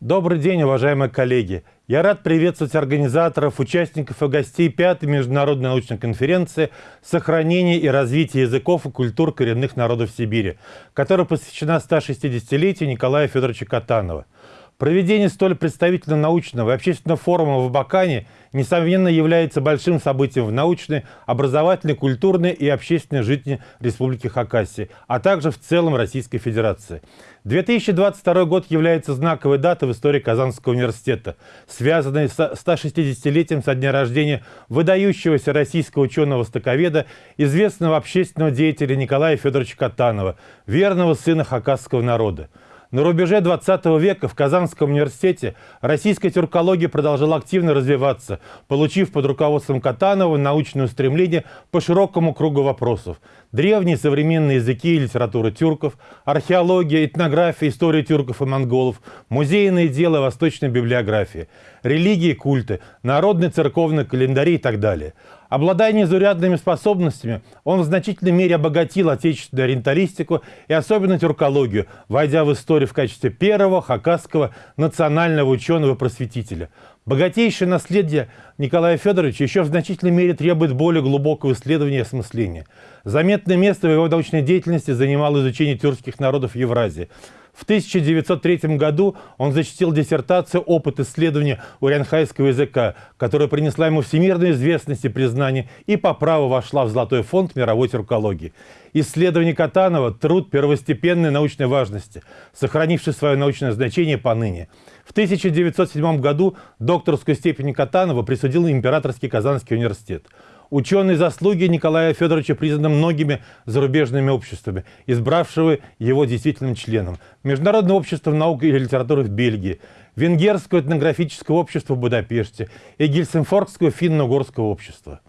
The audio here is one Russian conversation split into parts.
Добрый день, уважаемые коллеги! Я рад приветствовать организаторов, участников и гостей пятой международной научной конференции «Сохранение и развитие языков и культур коренных народов Сибири», которая посвящена 160-летию Николая Федоровича Катанова – Проведение столь представительного научного и общественного форума в Абакане, несомненно, является большим событием в научной, образовательной, культурной и общественной жизни Республики Хакасия, а также в целом Российской Федерации. 2022 год является знаковой датой в истории Казанского университета, связанной с 160-летием со дня рождения выдающегося российского ученого-востоковеда, известного общественного деятеля Николая Федоровича Катанова, верного сына хакасского народа. На рубеже 20 века в Казанском университете российская тюркология продолжала активно развиваться, получив под руководством Катанова научное устремление по широкому кругу вопросов. Древние современные языки и литература тюрков, археология, этнография, история тюрков и монголов, музейные дела, восточная библиография, религии, культы, народные церковные календари и так далее. Обладая незурядными способностями, он в значительной мере обогатил отечественную ориенталистику и особенно тюркологию, войдя в историю в качестве первого хакасского национального ученого-просветителя. Богатейшее наследие Николая Федоровича еще в значительной мере требует более глубокого исследования и осмысления. Заметное место в его научной деятельности занимало изучение тюркских народов Евразии. В 1903 году он защитил диссертацию «Опыт исследования урянхайского языка», которая принесла ему всемирную известность и признание и по праву вошла в Золотой фонд мировой тюркологии. Исследование Катанова – труд первостепенной научной важности, сохранивший свое научное значение поныне. В 1907 году докторскую степень Катанова присудил Императорский Казанский университет. Ученые заслуги Николая Федоровича признаны многими зарубежными обществами, избравшего его действительным членом. Международное общество наук и литературы в Бельгии, Венгерское этнографическое общество в Будапеште и Гельсинфордское финно-угорское общество.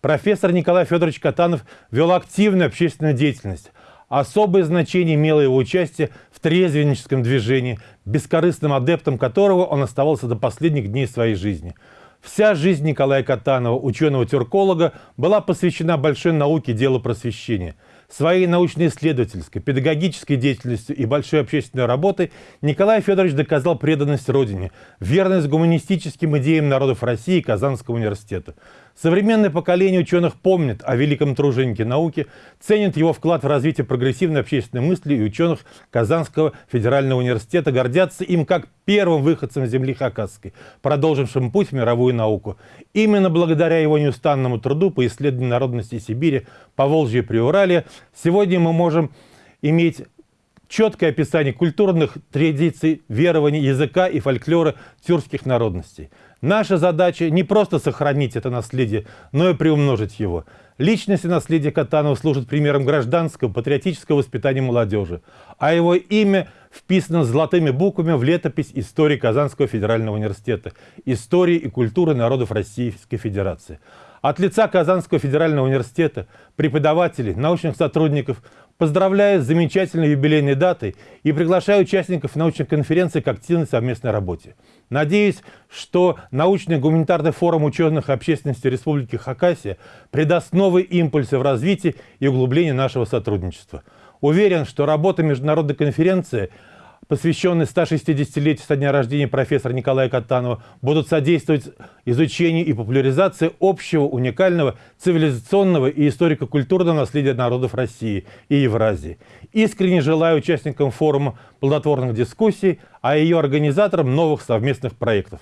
Профессор Николай Федорович Катанов вел активную общественную деятельность. Особое значение имело его участие в трезвенническом движении, бескорыстным адептом которого он оставался до последних дней своей жизни – Вся жизнь Николая Катанова, ученого-тюрколога, была посвящена большой науке делу просвещения. Своей научно-исследовательской, педагогической деятельностью и большой общественной работой Николай Федорович доказал преданность Родине, верность гуманистическим идеям народов России и Казанского университета. Современное поколение ученых помнит о великом труженике науки, ценит его вклад в развитие прогрессивной общественной мысли и ученых Казанского федерального университета, гордятся им как первым выходцем земли Хакасской, продолжившим путь в мировую науку. Именно благодаря его неустанному труду по исследованию народности Сибири, Поволжья и Приуралия сегодня мы можем иметь четкое описание культурных традиций, верований, языка и фольклора тюркских народностей. Наша задача не просто сохранить это наследие, но и приумножить его. Личность и наследие Катанова служат примером гражданского, патриотического воспитания молодежи, а его имя вписано золотыми буквами в летопись истории Казанского федерального университета «Истории и культуры народов Российской Федерации». От лица Казанского федерального университета, преподавателей, научных сотрудников поздравляю с замечательной юбилейной датой и приглашаю участников научной конференции к активной совместной работе. Надеюсь, что научный гуманитарный форум ученых общественности Республики Хакасия придаст новые импульсы в развитии и углублении нашего сотрудничества. Уверен, что работа международной конференции – посвященные 160-летию со дня рождения профессора Николая Катанова, будут содействовать изучению и популяризации общего, уникального, цивилизационного и историко-культурного наследия народов России и Евразии. Искренне желаю участникам форума плодотворных дискуссий, а ее организаторам новых совместных проектов.